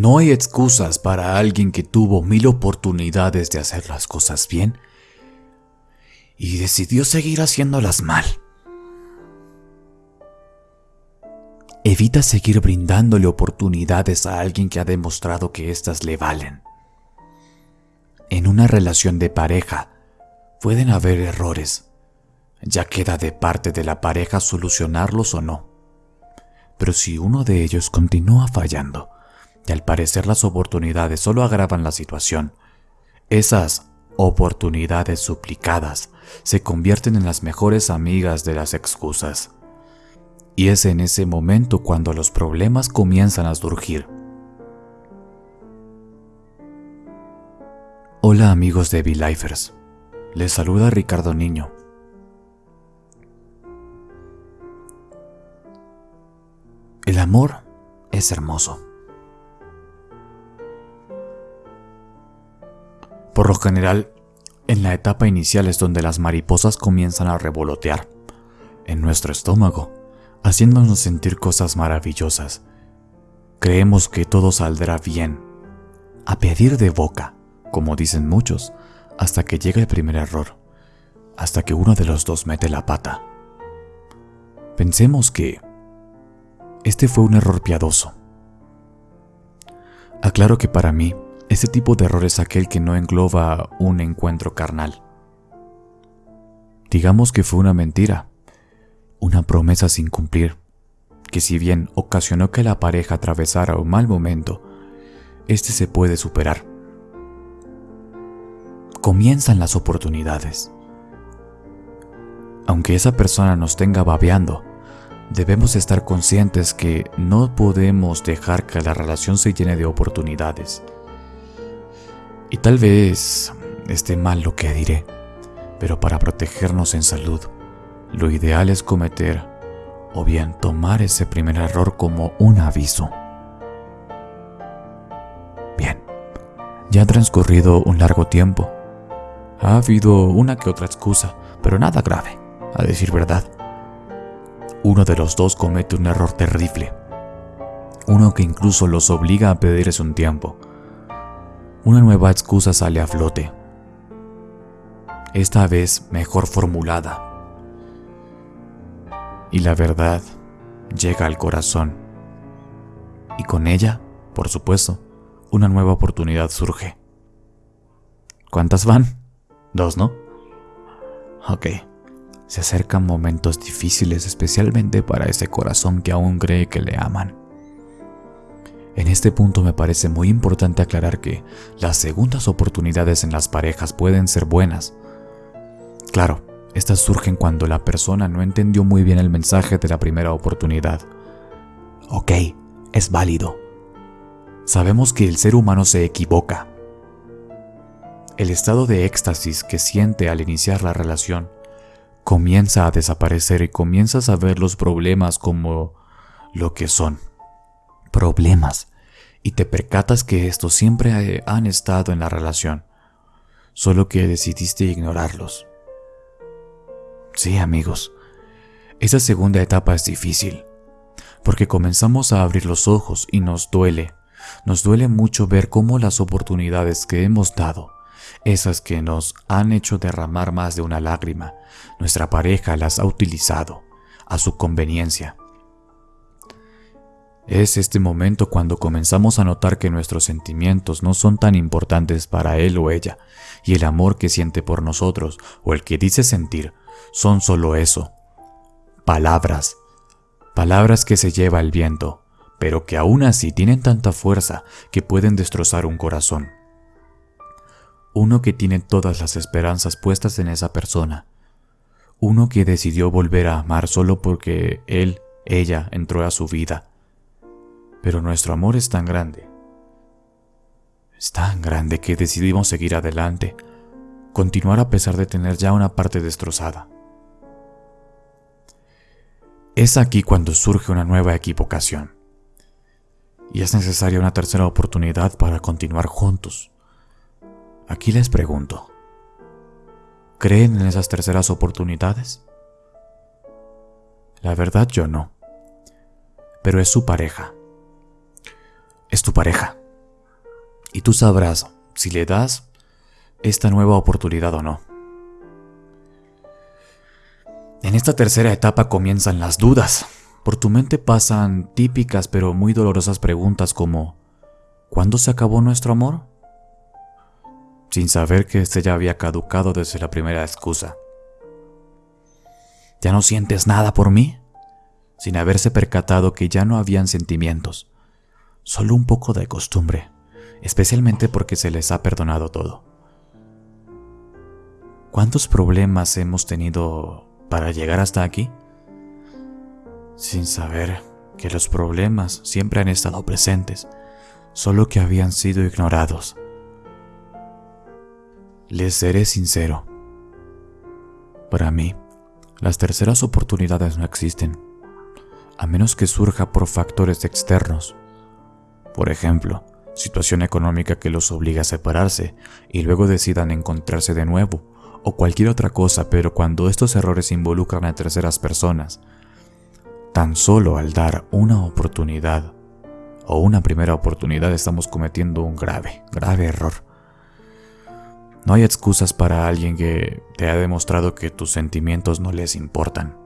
No hay excusas para alguien que tuvo mil oportunidades de hacer las cosas bien y decidió seguir haciéndolas mal. Evita seguir brindándole oportunidades a alguien que ha demostrado que éstas le valen. En una relación de pareja pueden haber errores. Ya queda de parte de la pareja solucionarlos o no. Pero si uno de ellos continúa fallando, y al parecer las oportunidades solo agravan la situación, esas oportunidades suplicadas se convierten en las mejores amigas de las excusas. Y es en ese momento cuando los problemas comienzan a surgir. Hola amigos de V-Lifers, les saluda Ricardo Niño. El amor es hermoso. Por lo general, en la etapa inicial es donde las mariposas comienzan a revolotear en nuestro estómago, haciéndonos sentir cosas maravillosas. Creemos que todo saldrá bien, a pedir de boca como dicen muchos, hasta que llega el primer error, hasta que uno de los dos mete la pata. Pensemos que este fue un error piadoso. Aclaro que para mí, este tipo de error es aquel que no engloba un encuentro carnal. Digamos que fue una mentira, una promesa sin cumplir, que si bien ocasionó que la pareja atravesara un mal momento, este se puede superar comienzan las oportunidades. Aunque esa persona nos tenga babeando, debemos estar conscientes que no podemos dejar que la relación se llene de oportunidades. Y tal vez esté mal lo que diré, pero para protegernos en salud, lo ideal es cometer o bien tomar ese primer error como un aviso. Bien, ya ha transcurrido un largo tiempo ha habido una que otra excusa, pero nada grave, a decir verdad. Uno de los dos comete un error terrible. Uno que incluso los obliga a pedirles un tiempo. Una nueva excusa sale a flote. Esta vez mejor formulada. Y la verdad llega al corazón. Y con ella, por supuesto, una nueva oportunidad surge. ¿Cuántas van? Dos, ¿no? Ok. Se acercan momentos difíciles especialmente para ese corazón que aún cree que le aman. En este punto me parece muy importante aclarar que las segundas oportunidades en las parejas pueden ser buenas. Claro, estas surgen cuando la persona no entendió muy bien el mensaje de la primera oportunidad. Ok, es válido. Sabemos que el ser humano se equivoca, el estado de éxtasis que siente al iniciar la relación comienza a desaparecer y comienzas a ver los problemas como lo que son. Problemas. Y te percatas que estos siempre han estado en la relación, solo que decidiste ignorarlos. Sí, amigos, esa segunda etapa es difícil, porque comenzamos a abrir los ojos y nos duele, nos duele mucho ver cómo las oportunidades que hemos dado esas que nos han hecho derramar más de una lágrima, nuestra pareja las ha utilizado a su conveniencia. Es este momento cuando comenzamos a notar que nuestros sentimientos no son tan importantes para él o ella, y el amor que siente por nosotros o el que dice sentir son solo eso, palabras, palabras que se lleva el viento, pero que aún así tienen tanta fuerza que pueden destrozar un corazón uno que tiene todas las esperanzas puestas en esa persona, uno que decidió volver a amar solo porque él, ella entró a su vida. Pero nuestro amor es tan grande, es tan grande que decidimos seguir adelante, continuar a pesar de tener ya una parte destrozada. Es aquí cuando surge una nueva equivocación. Y es necesaria una tercera oportunidad para continuar juntos Aquí les pregunto, ¿creen en esas terceras oportunidades? La verdad yo no. Pero es su pareja. Es tu pareja, Y tú sabrás si le das esta nueva oportunidad o no. En esta tercera etapa comienzan las dudas. Por tu mente pasan típicas pero muy dolorosas preguntas como ¿Cuándo se acabó nuestro amor? Sin saber que este ya había caducado desde la primera excusa. ¿Ya no sientes nada por mí? Sin haberse percatado que ya no habían sentimientos, solo un poco de costumbre, especialmente porque se les ha perdonado todo. ¿Cuántos problemas hemos tenido para llegar hasta aquí? Sin saber que los problemas siempre han estado presentes, solo que habían sido ignorados. Les seré sincero. Para mí, las terceras oportunidades no existen, a menos que surja por factores externos. Por ejemplo, situación económica que los obliga a separarse y luego decidan encontrarse de nuevo, o cualquier otra cosa, pero cuando estos errores involucran a terceras personas, tan solo al dar una oportunidad o una primera oportunidad estamos cometiendo un grave, grave error. No hay excusas para alguien que te ha demostrado que tus sentimientos no les importan.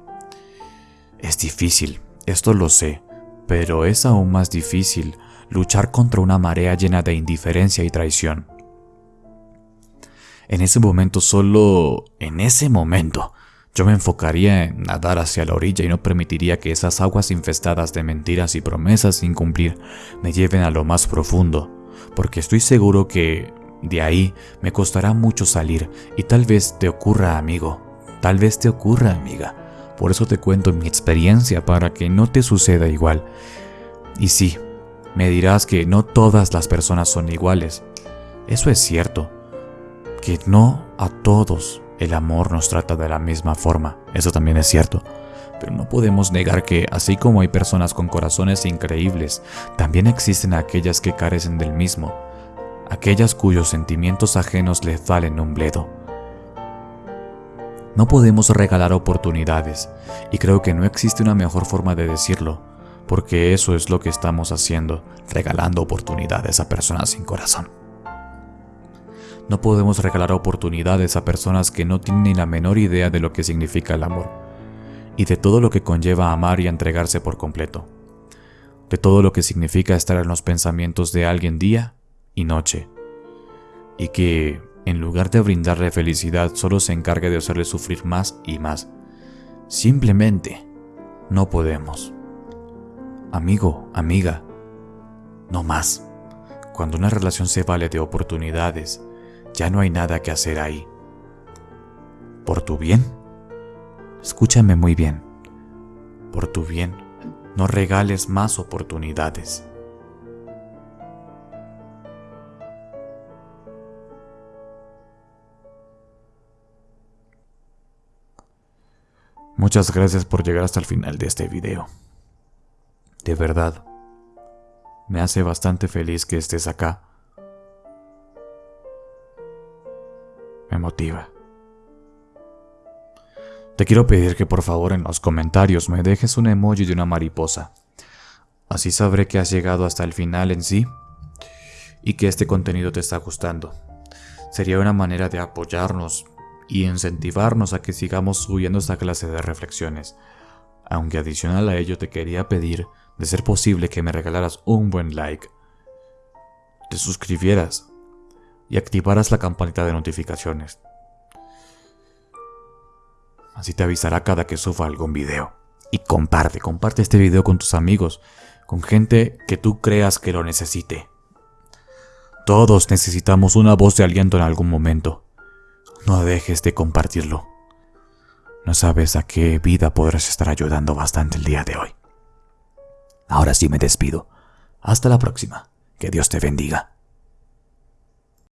Es difícil, esto lo sé, pero es aún más difícil luchar contra una marea llena de indiferencia y traición. En ese momento, solo en ese momento, yo me enfocaría en nadar hacia la orilla y no permitiría que esas aguas infestadas de mentiras y promesas sin cumplir me lleven a lo más profundo, porque estoy seguro que de ahí me costará mucho salir y tal vez te ocurra, amigo, tal vez te ocurra, amiga. Por eso te cuento mi experiencia para que no te suceda igual. Y sí, me dirás que no todas las personas son iguales. Eso es cierto. Que no a todos el amor nos trata de la misma forma. Eso también es cierto. Pero no podemos negar que, así como hay personas con corazones increíbles, también existen aquellas que carecen del mismo aquellas cuyos sentimientos ajenos les valen un bledo. No podemos regalar oportunidades, y creo que no existe una mejor forma de decirlo, porque eso es lo que estamos haciendo, regalando oportunidades a personas sin corazón. No podemos regalar oportunidades a personas que no tienen ni la menor idea de lo que significa el amor, y de todo lo que conlleva amar y entregarse por completo, de todo lo que significa estar en los pensamientos de alguien día y noche, y que, en lugar de brindarle felicidad, solo se encargue de hacerle sufrir más y más. Simplemente no podemos. Amigo, amiga, no más. Cuando una relación se vale de oportunidades, ya no hay nada que hacer ahí. ¿Por tu bien? Escúchame muy bien. Por tu bien, no regales más oportunidades. Muchas gracias por llegar hasta el final de este video. De verdad, me hace bastante feliz que estés acá. Me motiva. Te quiero pedir que por favor en los comentarios me dejes un emoji de una mariposa. Así sabré que has llegado hasta el final en sí y que este contenido te está gustando. Sería una manera de apoyarnos y incentivarnos a que sigamos subiendo esta clase de reflexiones. Aunque adicional a ello te quería pedir, de ser posible, que me regalaras un buen like, te suscribieras y activaras la campanita de notificaciones. Así te avisará cada que suba algún video. Y comparte, comparte este video con tus amigos, con gente que tú creas que lo necesite. Todos necesitamos una voz de aliento en algún momento. No dejes de compartirlo. No sabes a qué vida podrás estar ayudando bastante el día de hoy. Ahora sí me despido. Hasta la próxima. Que Dios te bendiga.